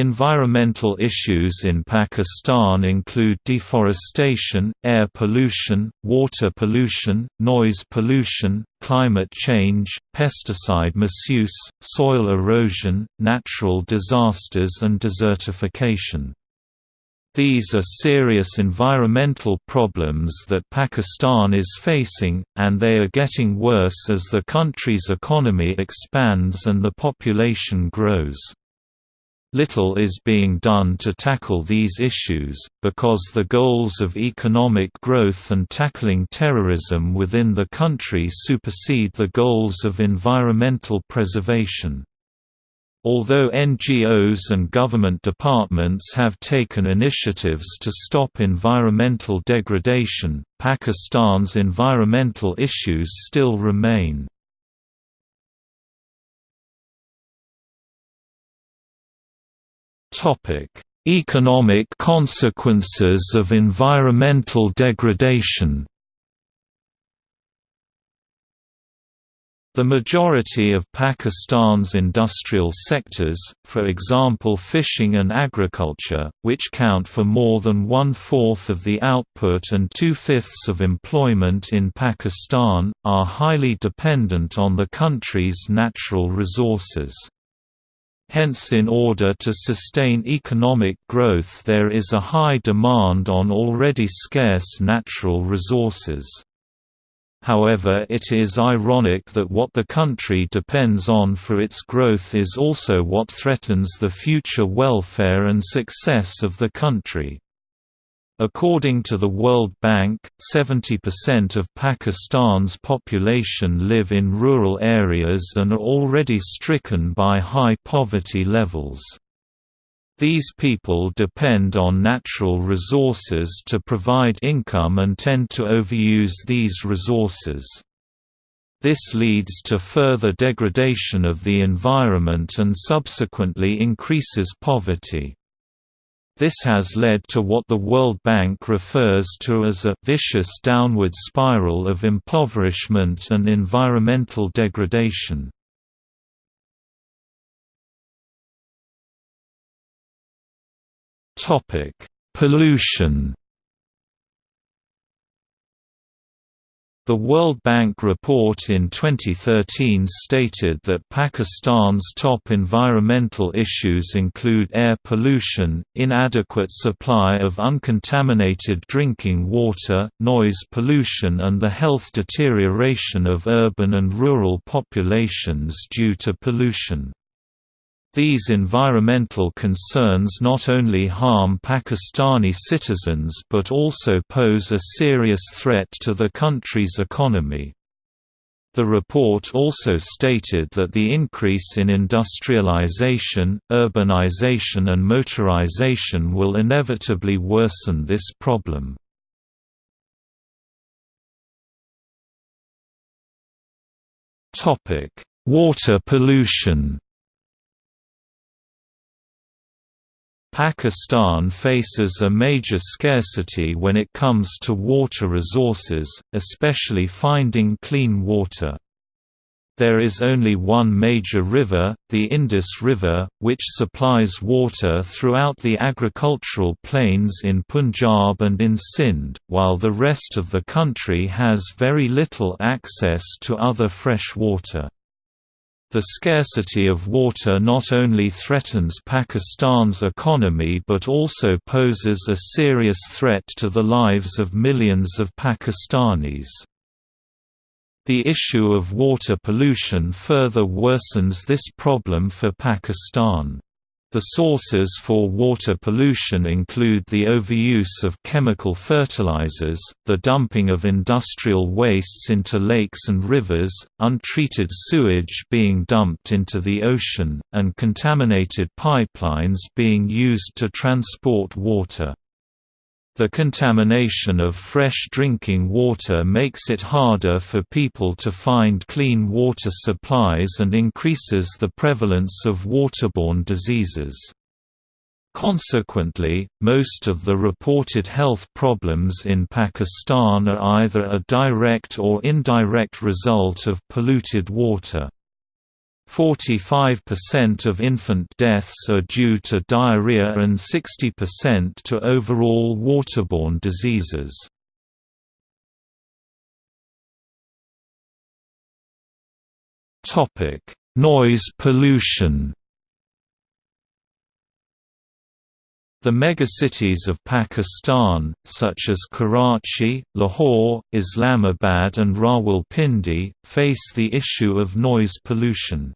Environmental issues in Pakistan include deforestation, air pollution, water pollution, noise pollution, climate change, pesticide misuse, soil erosion, natural disasters and desertification. These are serious environmental problems that Pakistan is facing, and they are getting worse as the country's economy expands and the population grows. Little is being done to tackle these issues, because the goals of economic growth and tackling terrorism within the country supersede the goals of environmental preservation. Although NGOs and government departments have taken initiatives to stop environmental degradation, Pakistan's environmental issues still remain. Economic consequences of environmental degradation The majority of Pakistan's industrial sectors, for example fishing and agriculture, which count for more than one-fourth of the output and two-fifths of employment in Pakistan, are highly dependent on the country's natural resources. Hence in order to sustain economic growth there is a high demand on already scarce natural resources. However it is ironic that what the country depends on for its growth is also what threatens the future welfare and success of the country. According to the World Bank, 70% of Pakistan's population live in rural areas and are already stricken by high poverty levels. These people depend on natural resources to provide income and tend to overuse these resources. This leads to further degradation of the environment and subsequently increases poverty. This has led to what the World Bank refers to as a «vicious downward spiral of impoverishment and environmental degradation». Pollution The World Bank report in 2013 stated that Pakistan's top environmental issues include air pollution, inadequate supply of uncontaminated drinking water, noise pollution and the health deterioration of urban and rural populations due to pollution. These environmental concerns not only harm Pakistani citizens but also pose a serious threat to the country's economy. The report also stated that the increase in industrialization, urbanization and motorization will inevitably worsen this problem. Water pollution Pakistan faces a major scarcity when it comes to water resources, especially finding clean water. There is only one major river, the Indus River, which supplies water throughout the agricultural plains in Punjab and in Sindh, while the rest of the country has very little access to other fresh water. The scarcity of water not only threatens Pakistan's economy but also poses a serious threat to the lives of millions of Pakistanis. The issue of water pollution further worsens this problem for Pakistan. The sources for water pollution include the overuse of chemical fertilizers, the dumping of industrial wastes into lakes and rivers, untreated sewage being dumped into the ocean, and contaminated pipelines being used to transport water. The contamination of fresh drinking water makes it harder for people to find clean water supplies and increases the prevalence of waterborne diseases. Consequently, most of the reported health problems in Pakistan are either a direct or indirect result of polluted water. 45% of infant deaths are due to diarrhea and 60% to overall waterborne diseases. Noise pollution The megacities of Pakistan, such as Karachi, Lahore, Islamabad and Rawalpindi, face the issue of noise pollution.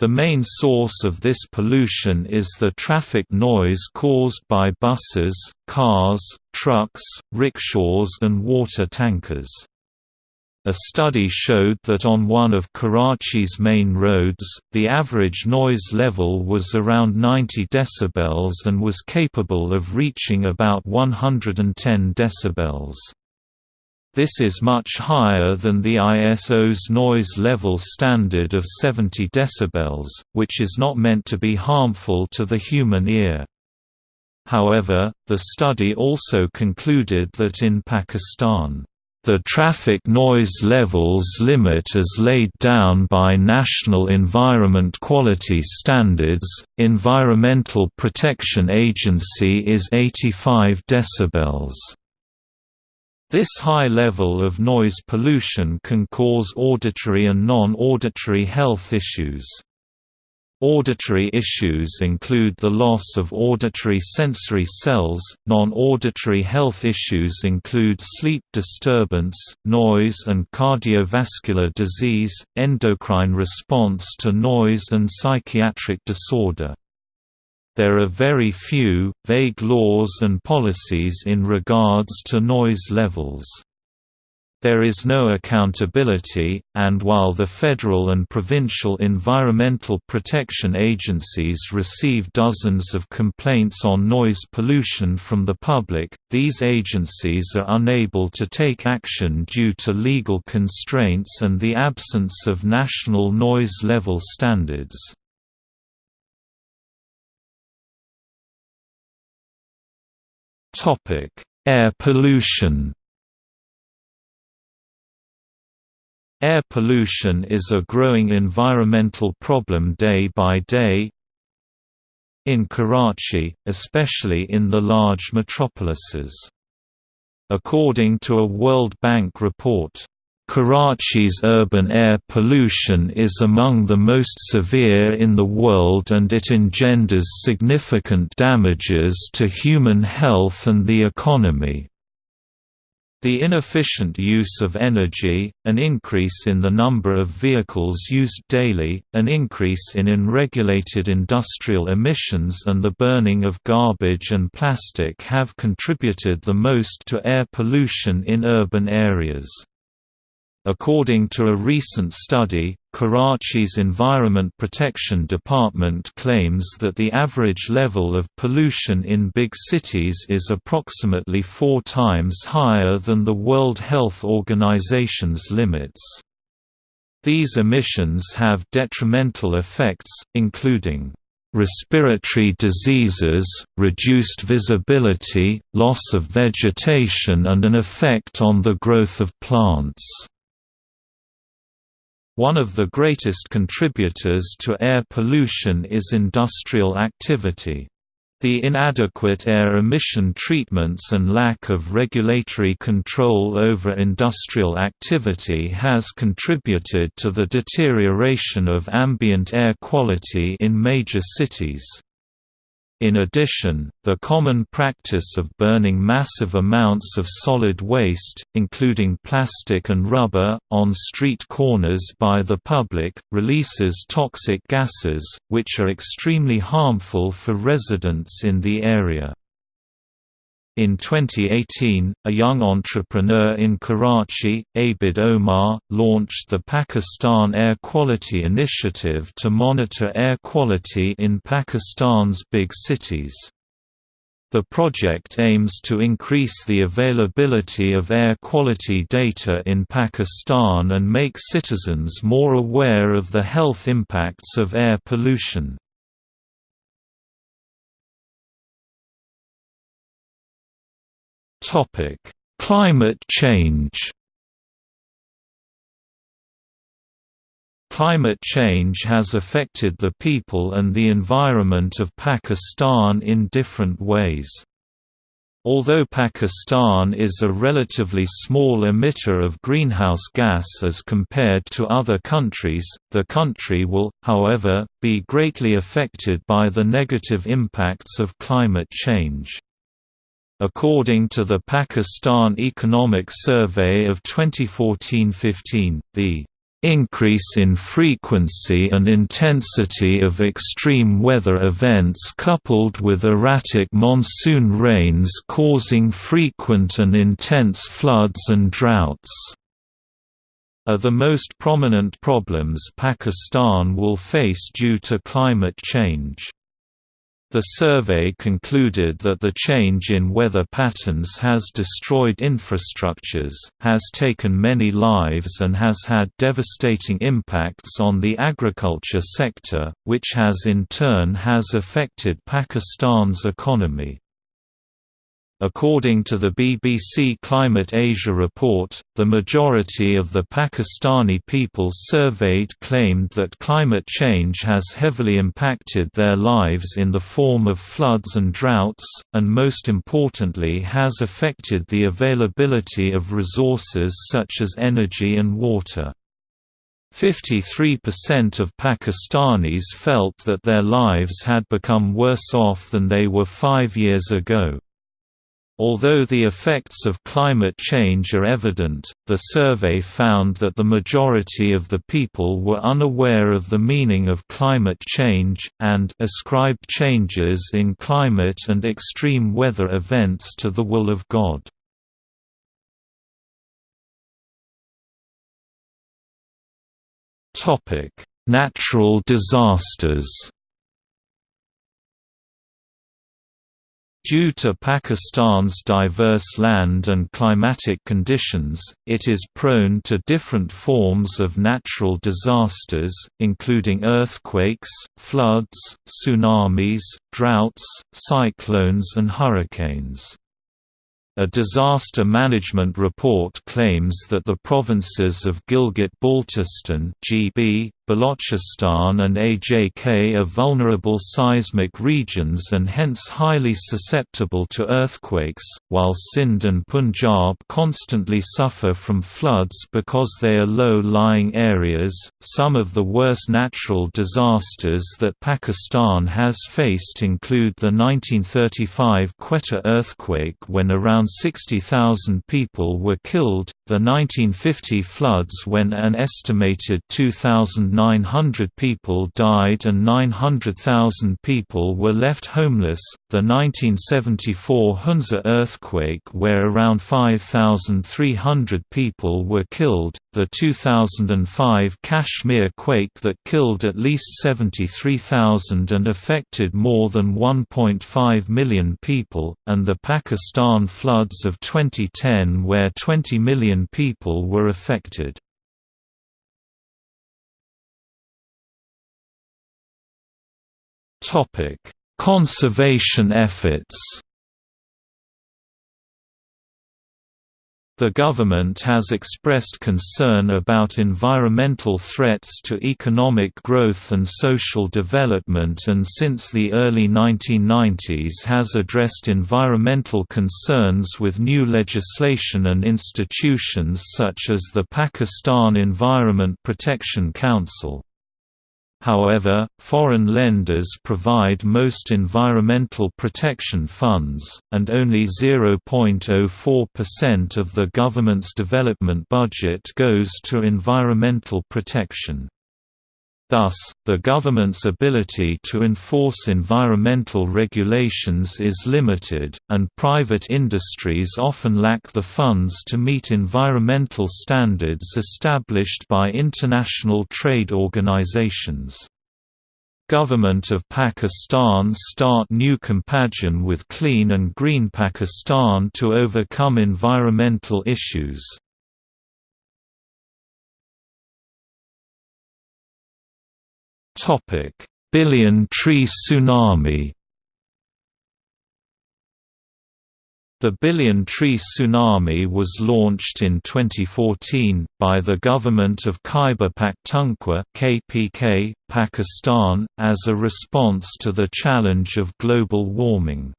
The main source of this pollution is the traffic noise caused by buses, cars, trucks, rickshaws and water tankers. A study showed that on one of Karachi's main roads, the average noise level was around 90 decibels and was capable of reaching about 110 decibels. This is much higher than the ISO's noise level standard of 70 decibels, which is not meant to be harmful to the human ear. However, the study also concluded that in Pakistan, the traffic noise levels limit as laid down by National Environment Quality Standards, Environmental Protection Agency is 85 decibels. This high level of noise pollution can cause auditory and non-auditory health issues. Auditory issues include the loss of auditory sensory cells, non-auditory health issues include sleep disturbance, noise and cardiovascular disease, endocrine response to noise and psychiatric disorder. There are very few, vague laws and policies in regards to noise levels. There is no accountability, and while the federal and provincial environmental protection agencies receive dozens of complaints on noise pollution from the public, these agencies are unable to take action due to legal constraints and the absence of national noise level standards. Air pollution Air pollution is a growing environmental problem day by day in Karachi, especially in the large metropolises. According to a World Bank report, Karachi's urban air pollution is among the most severe in the world and it engenders significant damages to human health and the economy. The inefficient use of energy, an increase in the number of vehicles used daily, an increase in unregulated industrial emissions and the burning of garbage and plastic have contributed the most to air pollution in urban areas. According to a recent study, Karachi's Environment Protection Department claims that the average level of pollution in big cities is approximately four times higher than the World Health Organization's limits. These emissions have detrimental effects, including respiratory diseases, reduced visibility, loss of vegetation and an effect on the growth of plants. One of the greatest contributors to air pollution is industrial activity. The inadequate air emission treatments and lack of regulatory control over industrial activity has contributed to the deterioration of ambient air quality in major cities. In addition, the common practice of burning massive amounts of solid waste, including plastic and rubber, on street corners by the public, releases toxic gases, which are extremely harmful for residents in the area. In 2018, a young entrepreneur in Karachi, Abid Omar, launched the Pakistan Air Quality Initiative to monitor air quality in Pakistan's big cities. The project aims to increase the availability of air quality data in Pakistan and make citizens more aware of the health impacts of air pollution. Topic: Climate change. Climate change has affected the people and the environment of Pakistan in different ways. Although Pakistan is a relatively small emitter of greenhouse gas as compared to other countries, the country will, however, be greatly affected by the negative impacts of climate change. According to the Pakistan Economic Survey of 2014–15, the increase in frequency and intensity of extreme weather events coupled with erratic monsoon rains causing frequent and intense floods and droughts are the most prominent problems Pakistan will face due to climate change. The survey concluded that the change in weather patterns has destroyed infrastructures, has taken many lives and has had devastating impacts on the agriculture sector, which has in turn has affected Pakistan's economy. According to the BBC Climate Asia report, the majority of the Pakistani people surveyed claimed that climate change has heavily impacted their lives in the form of floods and droughts, and most importantly has affected the availability of resources such as energy and water. 53% of Pakistanis felt that their lives had become worse off than they were five years ago. Although the effects of climate change are evident, the survey found that the majority of the people were unaware of the meaning of climate change, and ascribed changes in climate and extreme weather events to the will of God. Natural disasters Due to Pakistan's diverse land and climatic conditions, it is prone to different forms of natural disasters, including earthquakes, floods, tsunamis, droughts, cyclones and hurricanes. A disaster management report claims that the provinces of Gilgit-Baltistan (GB), Balochistan and AJK are vulnerable seismic regions and hence highly susceptible to earthquakes, while Sindh and Punjab constantly suffer from floods because they are low-lying areas. Some of the worst natural disasters that Pakistan has faced include the 1935 Quetta earthquake when around 60,000 people were killed, the 1950 floods when an estimated 2,000 900 people died and 900,000 people were left homeless, the 1974 Hunza earthquake where around 5,300 people were killed, the 2005 Kashmir quake that killed at least 73,000 and affected more than 1.5 million people, and the Pakistan floods of 2010 where 20 million people were affected. Topic: Conservation efforts. The government has expressed concern about environmental threats to economic growth and social development and since the early 1990s has addressed environmental concerns with new legislation and institutions such as the Pakistan Environment Protection Council. However, foreign lenders provide most environmental protection funds, and only 0.04% of the government's development budget goes to environmental protection. Thus, the government's ability to enforce environmental regulations is limited, and private industries often lack the funds to meet environmental standards established by international trade organizations. Government of Pakistan start new compagion with Clean and Green Pakistan to overcome environmental issues. Billion Tree Tsunami The Billion Tree Tsunami was launched in 2014, by the government of Khyber Pakhtunkhwa KPK, Pakistan, as a response to the challenge of global warming.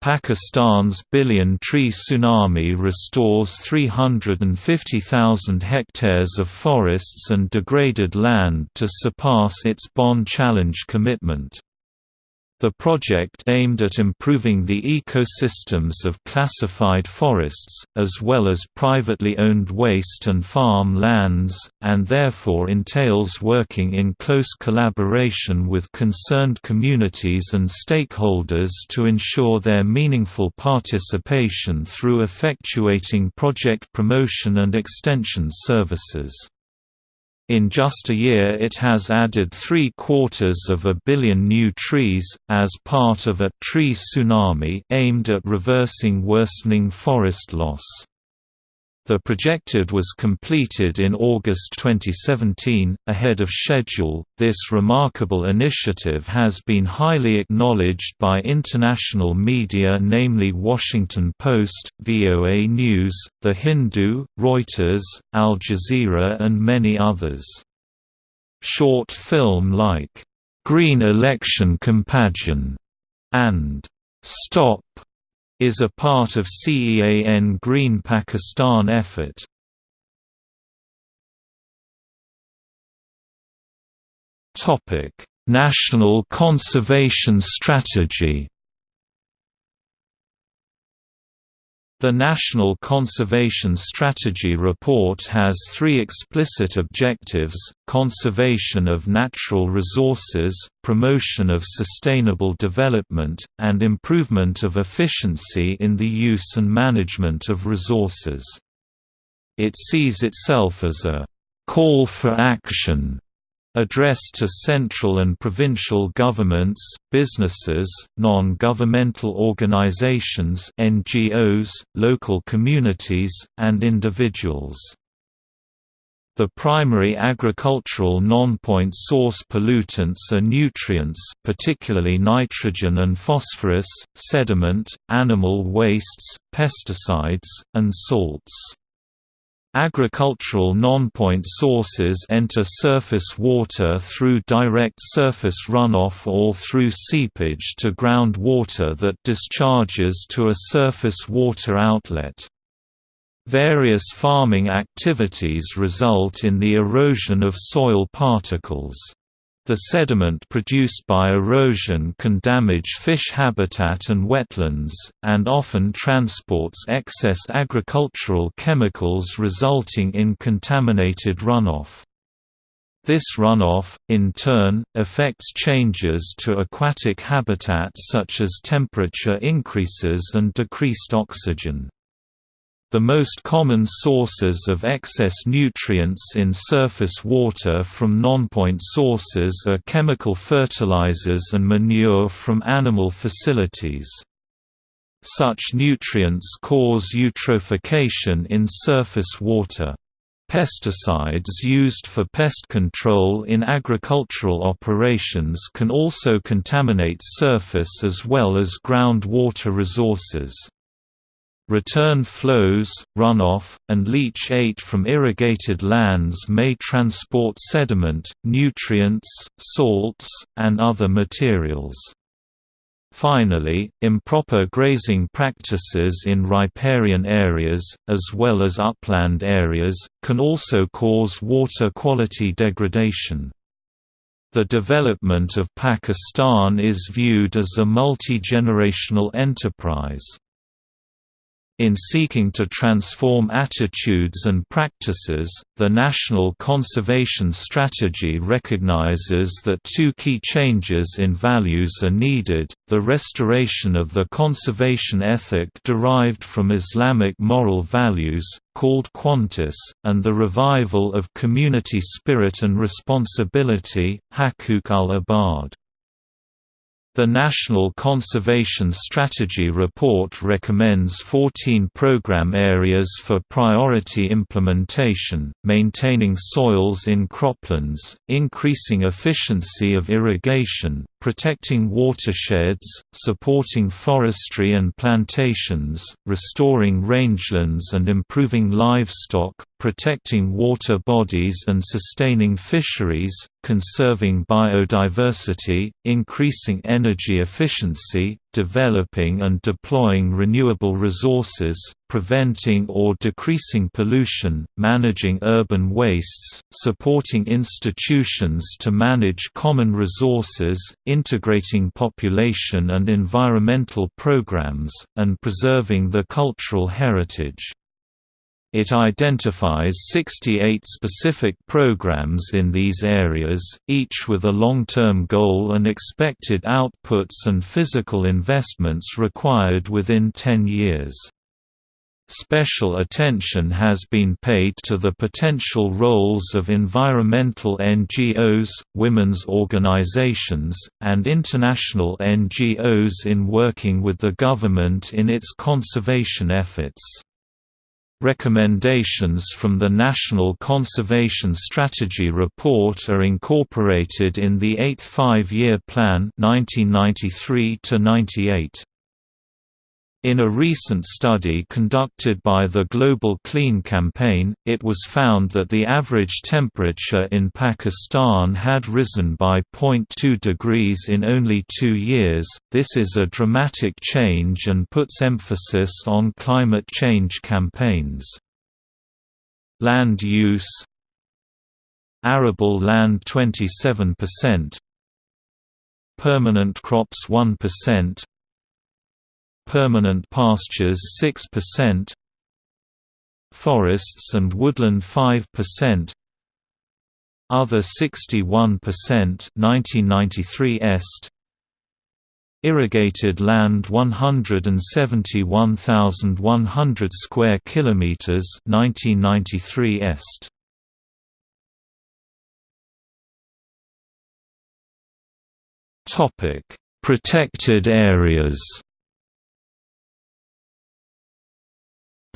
Pakistan's Billion Tree Tsunami restores 350,000 hectares of forests and degraded land to surpass its Bonn Challenge commitment. The project aimed at improving the ecosystems of classified forests, as well as privately owned waste and farm lands, and therefore entails working in close collaboration with concerned communities and stakeholders to ensure their meaningful participation through effectuating project promotion and extension services. In just a year it has added three-quarters of a billion new trees, as part of a «tree tsunami» aimed at reversing worsening forest loss. The projected was completed in August 2017, ahead of schedule. This remarkable initiative has been highly acknowledged by international media, namely Washington Post, VOA News, The Hindu, Reuters, Al Jazeera, and many others. Short film like Green Election Compagnon and Stop is a part of CEAN Green Pakistan effort. National Conservation Strategy The National Conservation Strategy Report has three explicit objectives, conservation of natural resources, promotion of sustainable development, and improvement of efficiency in the use and management of resources. It sees itself as a «call for action» addressed to central and provincial governments, businesses, non-governmental organizations NGOs, local communities, and individuals. The primary agricultural non-point source pollutants are nutrients particularly nitrogen and phosphorus, sediment, animal wastes, pesticides, and salts. Agricultural non-point sources enter surface water through direct surface runoff or through seepage to groundwater that discharges to a surface water outlet. Various farming activities result in the erosion of soil particles. The sediment produced by erosion can damage fish habitat and wetlands, and often transports excess agricultural chemicals resulting in contaminated runoff. This runoff, in turn, affects changes to aquatic habitat such as temperature increases and decreased oxygen. The most common sources of excess nutrients in surface water from non-point sources are chemical fertilizers and manure from animal facilities. Such nutrients cause eutrophication in surface water. Pesticides used for pest control in agricultural operations can also contaminate surface as well as groundwater resources. Return flows, runoff, and leachate from irrigated lands may transport sediment, nutrients, salts, and other materials. Finally, improper grazing practices in riparian areas, as well as upland areas, can also cause water quality degradation. The development of Pakistan is viewed as a multi-generational enterprise. In seeking to transform attitudes and practices, the National Conservation Strategy recognizes that two key changes in values are needed, the restoration of the conservation ethic derived from Islamic moral values, called Qantas, and the revival of community spirit and responsibility, Haqooq al-Ibad. The National Conservation Strategy Report recommends 14 program areas for priority implementation, maintaining soils in croplands, increasing efficiency of irrigation, protecting watersheds, supporting forestry and plantations, restoring rangelands and improving livestock, protecting water bodies and sustaining fisheries, conserving biodiversity, increasing energy efficiency, developing and deploying renewable resources, preventing or decreasing pollution, managing urban wastes, supporting institutions to manage common resources, integrating population and environmental programs, and preserving the cultural heritage. It identifies 68 specific programs in these areas, each with a long-term goal and expected outputs and physical investments required within 10 years. Special attention has been paid to the potential roles of environmental NGOs, women's organizations, and international NGOs in working with the government in its conservation efforts. Recommendations from the National Conservation Strategy Report are incorporated in the 8th Five-Year Plan 1993 -98. In a recent study conducted by the Global Clean Campaign, it was found that the average temperature in Pakistan had risen by 0.2 degrees in only two years. This is a dramatic change and puts emphasis on climate change campaigns. Land use Arable land 27%, permanent crops 1%, permanent pastures 6%, forests and woodland 5%, other 61% 1993 est Irrigated land 171,100 square kilometers 1993 est. Topic Protected areas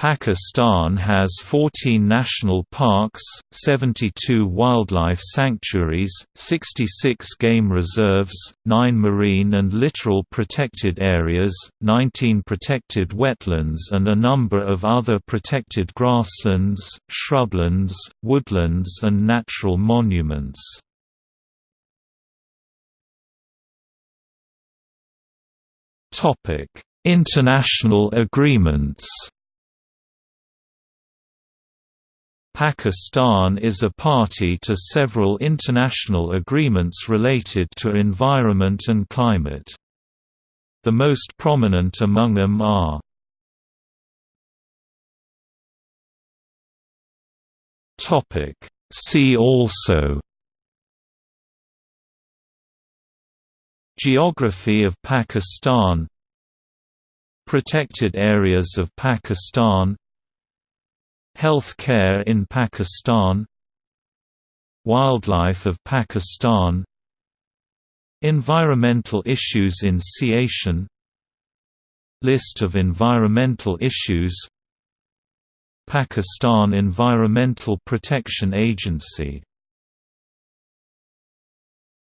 Pakistan has 14 national parks, 72 wildlife sanctuaries, 66 game reserves, 9 marine and littoral protected areas, 19 protected wetlands and a number of other protected grasslands, shrublands, woodlands and natural monuments. International agreements Pakistan is a party to several international agreements related to environment and climate. The most prominent among them are See also Geography of Pakistan Protected areas of Pakistan Health care in Pakistan Wildlife of Pakistan Environmental issues in Siachen List of environmental issues Pakistan Environmental Protection Agency